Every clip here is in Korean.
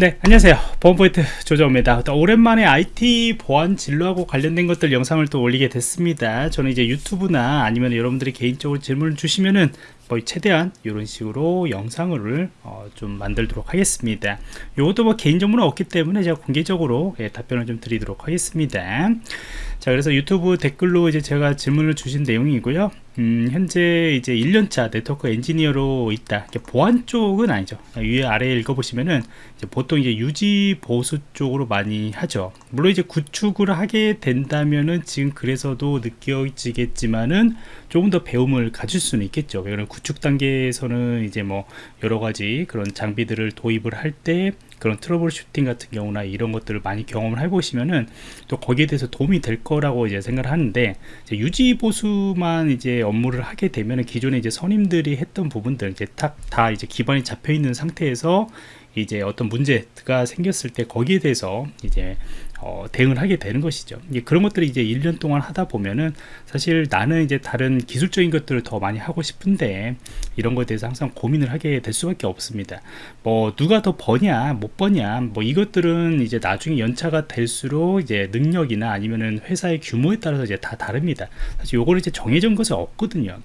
네 안녕하세요. 보안포인트 조정입니다. 또 오랜만에 IT 보안 진로하고 관련된 것들 영상을 또 올리게 됐습니다. 저는 이제 유튜브나 아니면 여러분들이 개인적으로 질문을 주시면은 뭐 최대한 이런 식으로 영상을 어, 좀 만들도록 하겠습니다 이것도 뭐 개인 정보는 없기 때문에 제가 공개적으로 예, 답변을 좀 드리도록 하겠습니다 자 그래서 유튜브 댓글로 이제 제가 질문을 주신 내용이고요 음, 현재 이제 1년차 네트워크 엔지니어로 있다. 보안 쪽은 아니죠. 위에 아래에 읽어보시면은 이제 보통 이제 유지 보수 쪽으로 많이 하죠. 물론 이제 구축을 하게 된다면은 지금 그래서도 느껴지겠지만은 조금 더 배움을 가질 수는 있겠죠. 왜냐면 구축 단계에서는 이제 뭐 여러 가지 그런 장비들을 도입을 할 때 그런 troubleshooting 같은 경우나 이런 것들을 많이 경험을 해보시면은 또 거기에 대해서 도움이 될 거라고 이제 생각을 하는데 이제 유지 보수만 이제 업무를 하게 되면은 기존에 이제 선임들이 했던 부분들 이제 다, 다 이제 기반이 잡혀 있는 상태에서 이제 어떤 문제가 생겼을 때 거기에 대해서 이제 어, 대응을 하게 되는 것이죠. 이제 그런 것들이 이제 1년 동안 하다 보면은 사실 나는 이제 다른 기술적인 것들을 더 많이 하고 싶은데 이런 것에 대해서 항상 고민을 하게 될 수밖에 없습니다. 뭐 누가 더 버냐, 못 버냐, 뭐 이것들은 이제 나중에 연차가 될수록 이제 능력이나 아니면은 회사의 규모에 따라서 이제 다 다릅니다. 사실 요거는 이제 정해진 것은 없거든요.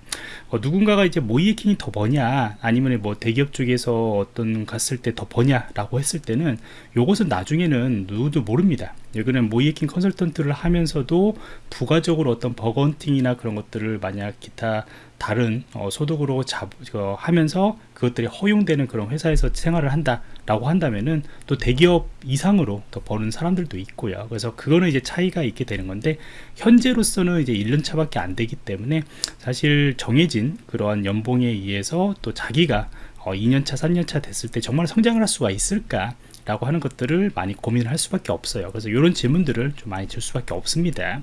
어, 누군가가 이제 모이에킹이 더 버냐, 아니면 뭐 대기업 쪽에서 어떤 갔을 때 더 버냐 라고 했을 때는 요것은 나중에는 누구도 모릅니다. 여기는 모이에킹 컨설턴트를 하면서도 부가적으로 어떤 버건팅이나 그런 것들을 만약 기타 다른 어, 소득으로 잡, 어, 하면서 그것들이 허용되는 그런 회사에서 생활을 한다라고 한다면은 또 대기업 이상으로 더 버는 사람들도 있고요. 그래서 그거는 이제 차이가 있게 되는 건데 현재로서는 이제 1년 차밖에 안 되기 때문에 사실 정해진 그러한 연봉에 의해서 또 자기가 어, 2년차, 3년차 됐을 때 정말 성장을 할 수가 있을까? 라고 하는 것들을 많이 고민을 할 수밖에 없어요. 그래서 이런 질문들을 좀 많이 줄 수밖에 없습니다.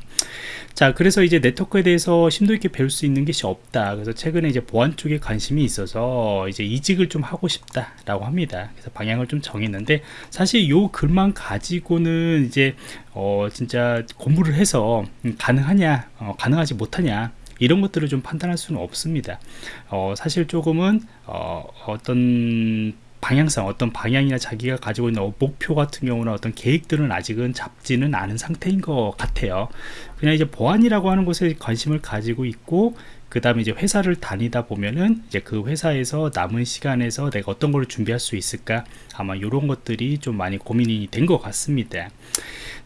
자 그래서 이제 네트워크에 대해서 심도 있게 배울 수 있는 것이 없다. 그래서 최근에 이제 보안 쪽에 관심이 있어서 이제 이직을 좀 하고 싶다 라고 합니다. 그래서 방향을 좀 정했는데 사실 요 글만 가지고는 이제 어 진짜 공부를 해서 가능하냐 어, 가능하지 못하냐 이런 것들을 좀 판단할 수는 없습니다. 어, 사실 조금은 어, 어떤 방향성 어떤 방향이나 자기가 가지고 있는 목표 같은 경우나 어떤 계획들은 아직은 잡지는 않은 상태인 것 같아요 그냥 이제 보안이라고 하는 것에 관심을 가지고 있고 그 다음에 이제 회사를 다니다 보면은 이제 그 회사에서 남은 시간에서 내가 어떤 걸 준비할 수 있을까? 아마 이런 것들이 좀 많이 고민이 된 것 같습니다.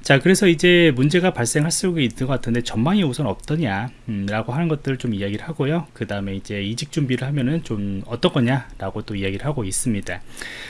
자 그래서 이제 문제가 발생할 수 있는 것 같은데 전망이 우선 없더냐? 음, 라고 하는 것들을 좀 이야기를 하고요. 그 다음에 이제 이직 준비를 하면은 좀 어떤 거냐 라고 또 이야기를 하고 있습니다.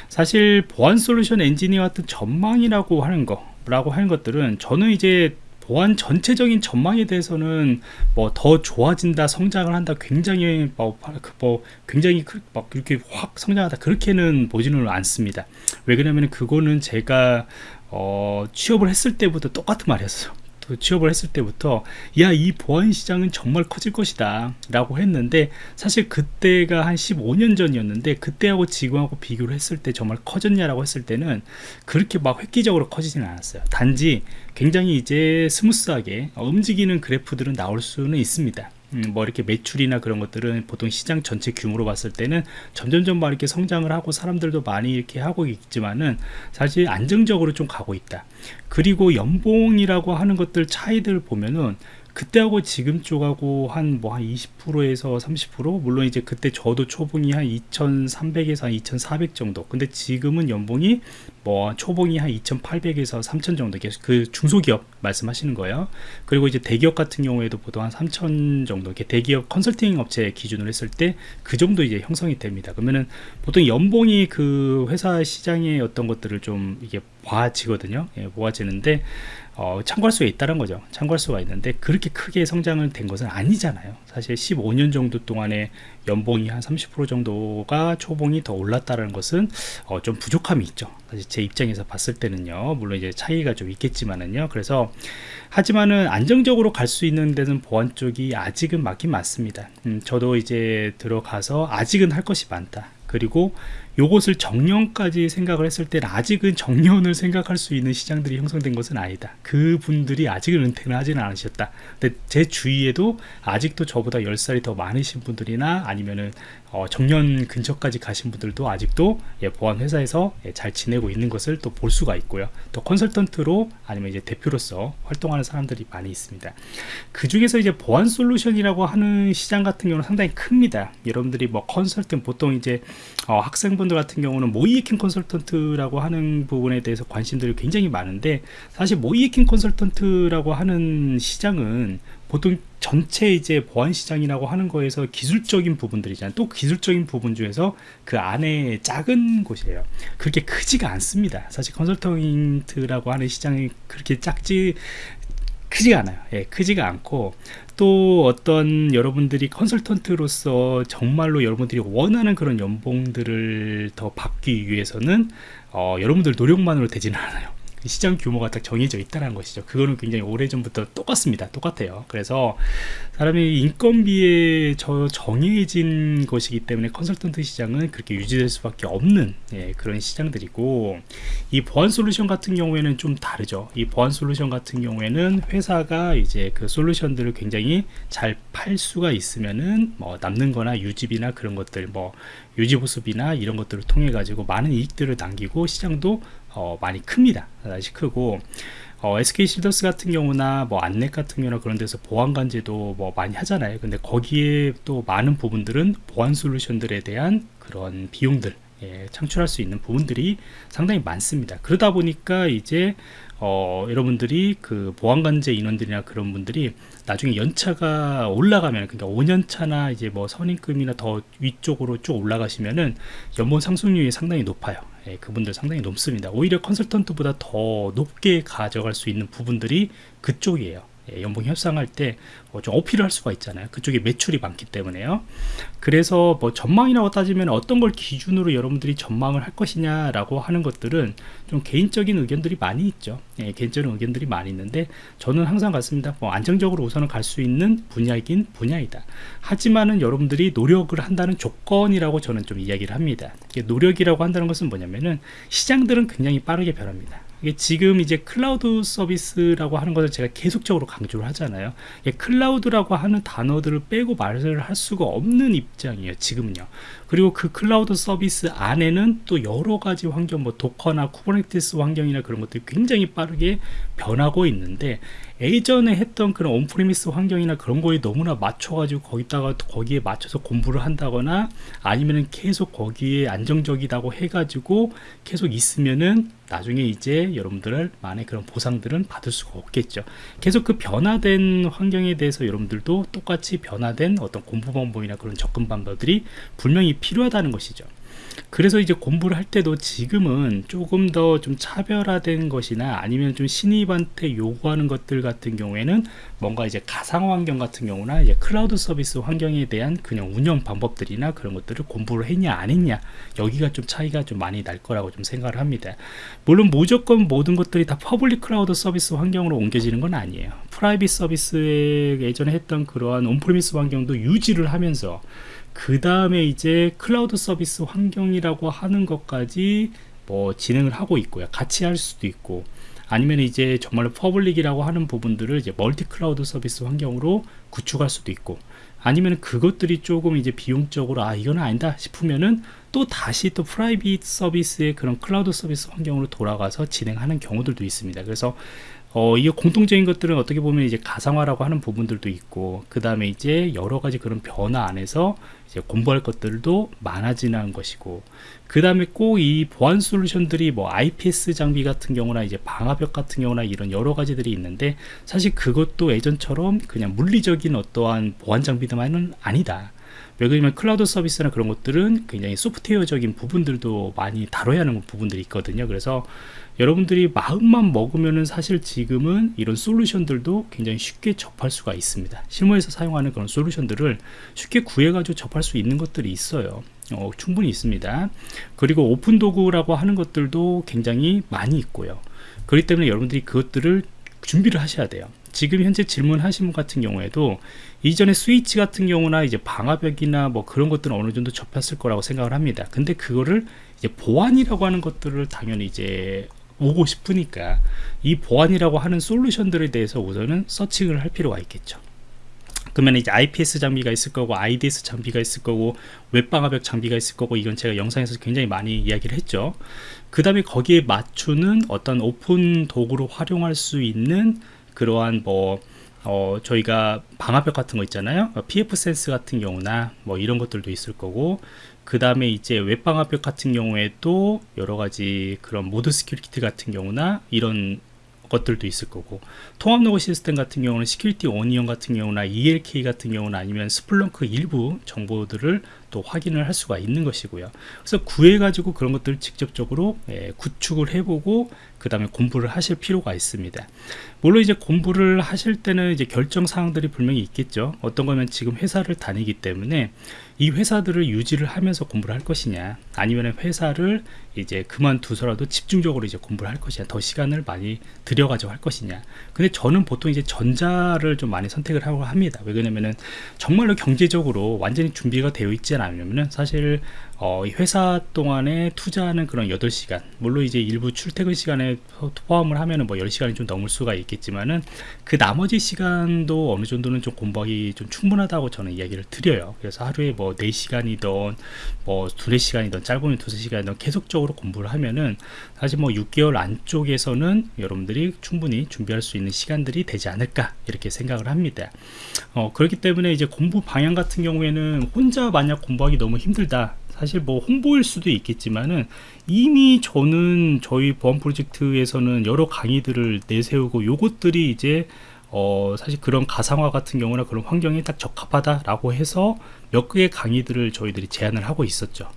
사실 보안 솔루션 엔지니어 같은 전망이라고 하는 거 라고 하는 것들은 저는 이제 보안 전체적인 전망에 대해서는 뭐 더 좋아진다 성장을 한다 굉장히 뭐, 그뭐 굉장히 막 이렇게 확 성장하다 그렇게는 보지는 않습니다. 왜 그러냐면 그거는 제가 어, 취업을 했을 때부터 똑같은 말이었어요 취업을 했을 때부터 야 이 보안 시장은 정말 커질 것이다 라고 했는데 사실 그때가 한 15년 전이었는데 그때하고 지금하고 비교를 했을 때 정말 커졌냐라고 했을 때는 그렇게 막 획기적으로 커지지는 않았어요. 단지 굉장히 이제 smooth하게 움직이는 그래프들은 나올 수는 있습니다 음, 뭐 이렇게 매출이나 그런 것들은 보통 시장 전체 규모로 봤을 때는 점점점 막 이렇게 성장을 하고 사람들도 많이 이렇게 하고 있지만은 사실 안정적으로 좀 가고 있다. 그리고 연봉이라고 하는 것들 차이들 보면은 그때하고 지금 쪽하고 한 뭐 한 20%에서 30% 물론 이제 그때 저도 초봉이 한 2300에서 한 2400 정도. 근데 지금은 연봉이 뭐 초봉이 한 2800에서 3000 정도 계속 그 중소기업 말씀하시는 거예요. 그리고 이제 대기업 같은 경우에도 보통 한 3000 정도 이렇게 대기업 컨설팅 업체 기준으로 했을 때 그 정도 이제 형성이 됩니다. 그러면은 보통 연봉이 그 회사 시장의 어떤 것들을 좀 이게 모아지거든요. 예, 모아지는데 어, 참고할 수가 있다는 거죠. 참고할 수가 있는데 그렇게 크게 성장을 된 것은 아니잖아요. 사실 15년 정도 동안에 연봉이 한 30% 정도가 초봉이 더 올랐다는 것은 어, 좀 부족함이 있죠. 사실 제 입장에서 봤을 때는요. 물론 이제 차이가 좀 있겠지만은요. 그래서 하지만은 안정적으로 갈 수 있는 데는 보안 쪽이 아직은 맞긴 맞습니다. 음, 저도 이제 들어가서 아직은 할 것이 많다. 그리고 요것을 정년까지 생각을 했을 때는 아직은 정년을 생각할 수 있는 시장들이 형성된 것은 아니다 그분들이 아직은 은퇴를 하지는 않으셨다 근데 제 주위에도 아직도 저보다 10살이 더 많으신 분들이나 아니면은 어, 정년 근처까지 가신 분들도 아직도 예, 보안 회사에서 예, 잘 지내고 있는 것을 또 볼 수가 있고요. 또 컨설턴트로 아니면 이제 대표로서 활동하는 사람들이 많이 있습니다. 그 중에서 이제 보안 솔루션이라고 하는 시장 같은 경우는 상당히 큽니다. 여러분들이 뭐 컨설턴 보통 이제 어, 학생분들 같은 경우는 모이에킹 컨설턴트라고 하는 부분에 대해서 관심들이 굉장히 많은데 사실 모이에킹 컨설턴트라고 하는 시장은 보통 전체 이제 보안 시장이라고 하는 거에서 기술적인 부분들이잖아요. 또 기술적인 부분 중에서 그 안에 작은 곳이에요. 그렇게 크지가 않습니다. 사실 컨설턴트라고 하는 시장이 그렇게 작지 크지가 않아요. 예, 크지가 않고 또 어떤 여러분들이 컨설턴트로서 정말로 여러분들이 원하는 그런 연봉들을 더 받기 위해서는 어, 여러분들 노력만으로 되지는 않아요. 시장 규모가 딱 정해져 있다는 것이죠. 그거는 굉장히 오래전부터 똑같습니다. 똑같아요. 그래서 사람이 인건비에 저 정해진 것이기 때문에 컨설턴트 시장은 그렇게 유지될 수밖에 없는 예, 그런 시장들이고 이 보안 솔루션 같은 경우에는 좀 다르죠. 이 보안 솔루션 같은 경우에는 회사가 이제 그 솔루션들을 굉장히 잘 팔 수가 있으면은 뭐 남는 거나 유지비나 그런 것들 뭐 유지 보수비나 이런 것들을 통해 가지고 많은 이익들을 남기고 시장도 어, 많이 큽니다. 다시 크고 어, SK 실더스 같은 경우나 뭐 안넷 같은 경우나 그런 데서 보안 관제도 뭐 많이 하잖아요. 근데 거기에 또 많은 부분들은 보안 솔루션들에 대한 그런 비용들 예, 창출할 수 있는 부분들이 상당히 많습니다. 그러다 보니까 이제 어, 여러분들이 그 보안관제 인원들이나 그런 분들이 나중에 연차가 올라가면 그러니까 5년차나 이제 뭐 선임금이나 더 위쪽으로 쭉 올라가시면은 연봉 상승률이 상당히 높아요. 예, 그분들 상당히 높습니다. 오히려 컨설턴트보다 더 높게 가져갈 수 있는 부분들이 그쪽이에요. 예, 연봉 협상할 때좀 어, 어필을 할 수가 있잖아요. 그쪽에 매출이 많기 때문에요. 그래서 뭐 전망이라고 따지면 어떤 걸 기준으로 여러분들이 전망을 할 것이냐 라고 하는 것들은 좀 개인적인 의견들이 많이 있죠. 예, 개인적인 의견들이 많이 있는데 저는 항상 같습니다. 뭐 안정적으로 우선은 갈 수 있는 분야이긴 분야이다. 하지만은 여러분들이 노력을 한다는 조건이라고 저는 좀 이야기를 합니다. 노력이라고 한다는 것은 뭐냐면은 시장들은 굉장히 빠르게 변합니다. 지금 이제 클라우드 서비스라고 하는 것을 제가 계속적으로 강조를 하잖아요. 클라우드라고 하는 단어들을 빼고 말을 할 수가 없는 입장이에요. 지금은요. 그리고 그 클라우드 서비스 안에는 또 여러 가지 환경, 뭐 Docker나 Kubernetes 환경이나 그런 것들이 굉장히 빠르게 변하고 있는데 예전에 했던 그런 온프리미스 환경이나 그런 거에 너무나 맞춰가지고 거기다가 거기에 맞춰서 공부를 한다거나 아니면은 계속 거기에 안정적이다고 해가지고 계속 있으면은 나중에 이제 여러분들 만의 그런 보상들은 받을 수가 없겠죠. 계속 그 변화된 환경에 대해서 여러분들도 똑같이 변화된 어떤 공부 방법이나 그런 접근 방법들이 분명히 필요하다는 것이죠. 그래서 이제 공부를 할 때도 지금은 조금 더 좀 차별화된 것이나 아니면 좀 신입한테 요구하는 것들 같은 경우에는 뭔가 이제 가상 환경 같은 경우나 이제 클라우드 서비스 환경에 대한 그냥 운영 방법들이나 그런 것들을 공부를 했냐 안 했냐 여기가 좀 차이가 좀 많이 날 거라고 좀 생각을 합니다. 물론 무조건 모든 것들이 다 public 클라우드 서비스 환경으로 옮겨지는 건 아니에요. private 서비스에 예전에 했던 그러한 on-premise 환경도 유지를 하면서 그 다음에 이제 클라우드 서비스 환경이라고 하는 것까지 뭐 진행을 하고 있고요. 같이 할 수도 있고 아니면 이제 정말로 public이라고 하는 부분들을 이제 multi 클라우드 서비스 환경으로 구축할 수도 있고 아니면 그것들이 조금 이제 비용적으로 아 이거는 아니다 싶으면은 또 다시 또 private 서비스의 그런 클라우드 서비스 환경으로 돌아가서 진행하는 경우들도 있습니다. 그래서 어, 이게 공통적인 것들은 어떻게 보면 이제 가상화라고 하는 부분들도 있고, 그 다음에 이제 여러 가지 그런 변화 안에서 이제 공부할 것들도 많아지는 것이고, 그 다음에 꼭 이 보안 솔루션들이 뭐 IPS 장비 같은 경우나 이제 방화벽 같은 경우나 이런 여러 가지들이 있는데, 사실 그것도 예전처럼 그냥 물리적인 어떠한 보안 장비들만은 아니다. 왜 그러냐면 클라우드 서비스나 그런 것들은 굉장히 소프트웨어적인 부분들도 많이 다뤄야 하는 부분들이 있거든요. 그래서 여러분들이 마음만 먹으면은 사실 지금은 이런 솔루션들도 굉장히 쉽게 접할 수가 있습니다. 실무에서 사용하는 그런 솔루션들을 쉽게 구해가지고 접할 수 있는 것들이 있어요. 어, 충분히 있습니다. 그리고 오픈 도구라고 하는 것들도 굉장히 많이 있고요. 그렇기 때문에 여러분들이 그것들을 준비를 하셔야 돼요. 지금 현재 질문하신 분 같은 경우에도 이전에 스위치 같은 경우나 이제 방화벽이나 뭐 그런 것들은 어느 정도 접했을 거라고 생각을 합니다. 근데 그거를 이제 보안이라고 하는 것들을 당연히 이제 오고 싶으니까 이 보안이라고 하는 솔루션들에 대해서 우선은 서칭을 할 필요가 있겠죠. 그러면 이제 IPS 장비가 있을 거고 IDS 장비가 있을 거고 웹방화벽 장비가 있을 거고 이건 제가 영상에서 굉장히 많이 이야기를 했죠 그 다음에 거기에 맞추는 어떤 오픈 도구로 활용할 수 있는 그러한 뭐 어, 저희가 방화벽 같은 거 있잖아요. pfSense 같은 경우나 뭐 이런 것들도 있을 거고 그 다음에 이제 웹방화벽 같은 경우에도 여러 가지 그런 ModSecurity 같은 경우나 이런 것들도 있을 거고 통합 로그 시스템 같은 경우는 Security Onion 같은 경우나 ELK 같은 경우는 아니면 Splunk 일부 정보들을 또 확인을 할 수가 있는 것이고요. 그래서 구해 가지고 그런 것들을 직접적으로 예, 구축을 해보고 그 다음에 공부를 하실 필요가 있습니다. 물론 이제 공부를 하실 때는 이제 결정 사항들이 분명히 있겠죠. 어떤 거면 지금 회사를 다니기 때문에 이 회사들을 유지를 하면서 공부를 할 것이냐 아니면 회사를 이제 그만두서라도 집중적으로 이제 공부를 할 것이냐 더 시간을 많이 들여가지고 할 것이냐. 근데 저는 보통 이제 전자를 좀 많이 선택을 하고 합니다. 왜 그러냐면은 정말로 경제적으로 완전히 준비가 되어 있지 않으면은 사실 어, 회사 동안에 투자하는 그런 8시간 물론 이제 일부 출퇴근 시간에 포함을 하면은 뭐 10시간이 좀 넘을 수가 있겠지만은 그 나머지 시간도 어느 정도는 좀 공부하기 좀 충분하다고 저는 이야기를 드려요. 그래서 하루에 뭐 4시간이든 뭐 2, 4시간이든 짧으면 2, 3시간이든 계속적으로 공부를 하면은 사실 뭐 6개월 안쪽에서는 여러분들이 충분히 준비할 수 있는 시간들이 되지 않을까 이렇게 생각을 합니다. 어, 그렇기 때문에 이제 공부 방향 같은 경우에는 혼자 만약 공부하기 너무 힘들다 사실 뭐 홍보일 수도 있겠지만은 이미 저는 저희 보안 프로젝트에서는 여러 강의들을 내세우고 요것들이 이제 어 사실 그런 가상화 같은 경우나 그런 환경에 딱 적합하다라고 해서 몇 개의 강의들을 저희들이 제안을 하고 있었죠.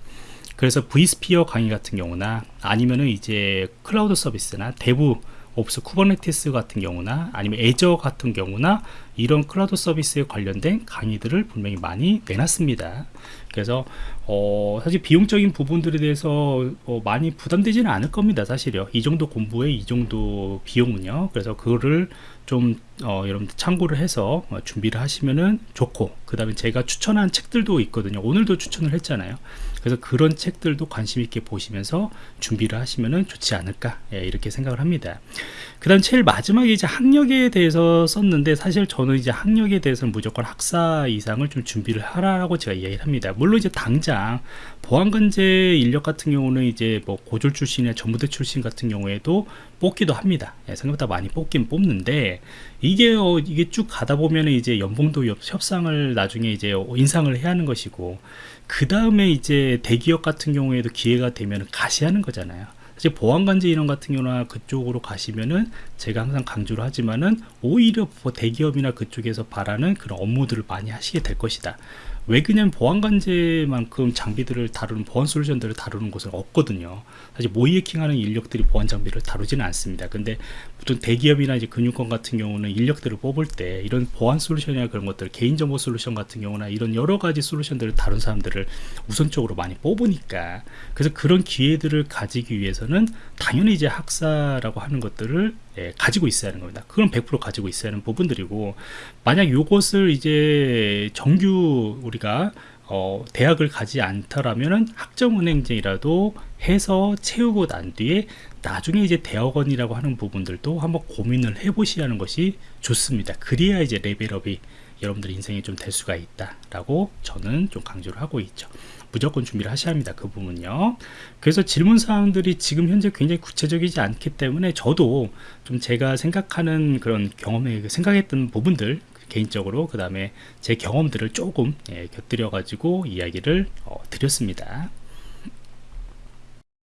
그래서 vSphere 강의 같은 경우나 아니면은 이제 클라우드 서비스나 DevOps Kubernetes 같은 경우나 아니면 Azure 같은 경우나 이런 클라우드 서비스에 관련된 강의들을 분명히 많이 내놨습니다. 그래서 어, 사실 비용적인 부분들에 대해서 어, 많이 부담되지는 않을 겁니다 사실요. 이 정도 공부에 이 정도 비용은요. 그래서 그거를 좀 어, 여러분들 참고를 해서 어, 준비를 하시면은 좋고 그 다음에 제가 추천한 책들도 있거든요. 오늘도 추천을 했잖아요 그래서 그런 책들도 관심 있게 보시면서 준비를 하시면은 좋지 않을까 예, 이렇게 생각을 합니다. 그 다음 제일 마지막에 이제 학력에 대해서 썼는데 사실 저는 이제 학력에 대해서는 무조건 학사 이상을 좀 준비를 하라고 제가 이야기를 합니다. 물론 이제 당장 보안관제 인력 같은 경우는 이제 뭐 고졸 출신이나 전부대 출신 같은 경우에도 뽑기도 합니다. 예, 생각보다 많이 뽑긴 뽑는데 이게 어, 이게 쭉 가다 보면 이제 연봉도 협상을 나중에 이제 인상을 해야 하는 것이고 그 다음에 이제 대기업 같은 경우에도 기회가 되면 가시하는 거잖아요. 사실 보안관제 인원 같은 경우나 그쪽으로 가시면은 제가 항상 강조를 하지만은 오히려 뭐 대기업이나 그쪽에서 바라는 그런 업무들을 많이 하시게 될 것이다 왜 그냥 보안관제만큼 장비들을 다루는 보안 솔루션들을 다루는 곳은 없거든요. 사실 모이해킹하는 인력들이 보안 장비를 다루지는 않습니다. 근데 보통 대기업이나 이제 금융권 같은 경우는 인력들을 뽑을 때 이런 보안 솔루션이나 그런 것들 개인정보 솔루션 같은 경우나 이런 여러 가지 솔루션들을 다룬 사람들을 우선적으로 많이 뽑으니까 그래서 그런 기회들을 가지기 위해서는 당연히 이제 학사라고 하는 것들을 예, 가지고 있어야 하는 겁니다. 그건 100% 가지고 있어야 하는 부분들이고 만약 이것을 이제 정규 우리가 어, 대학을 가지 않더라면 학점은행제이라도 해서 채우고 난 뒤에 나중에 이제 대학원이라고 하는 부분들도 한번 고민을 해보시는 야 것이 좋습니다. 그래야 이제 레벨업이 여러분들 인생에 좀 될 수가 있다 라고 저는 좀 강조를 하고 있죠. 무조건 준비를 하셔야 합니다 그 부분요. 그래서 질문 사항들이 지금 현재 굉장히 구체적이지 않기 때문에 저도 좀 제가 생각하는 그런 경험에 생각했던 부분들 개인적으로 그 다음에 제 경험들을 조금 예, 곁들여 가지고 이야기를 어, 드렸습니다